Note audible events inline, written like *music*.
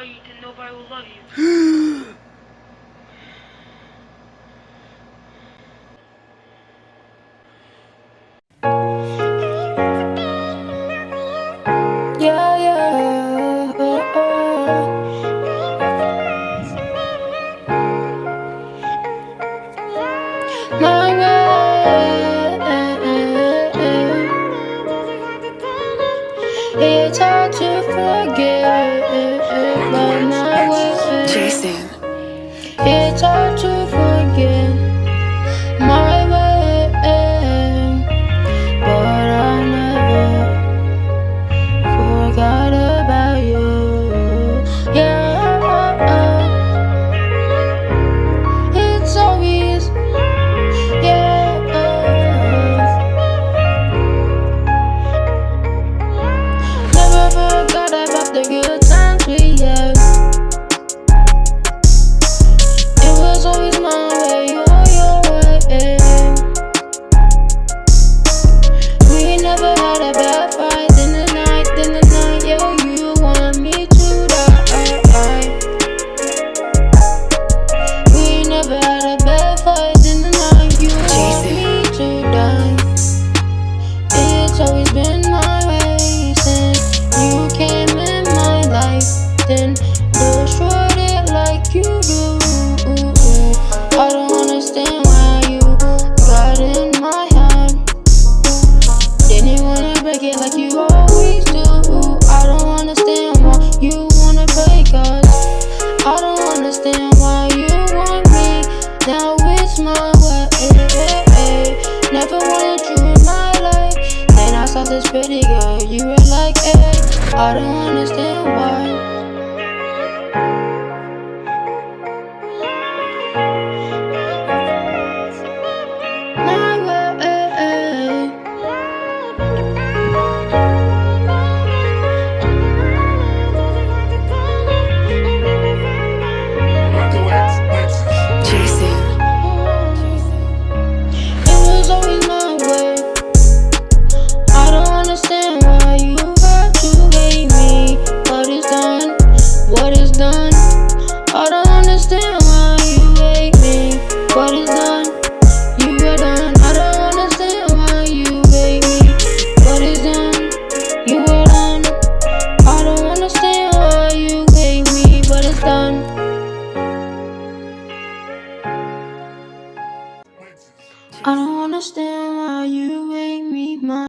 nobody, then nobody will love you. *gasps* *gasps* *gasps* It's hard to forget, but way. Jason. It's hard to I don't know I don't understand why you hate me mine.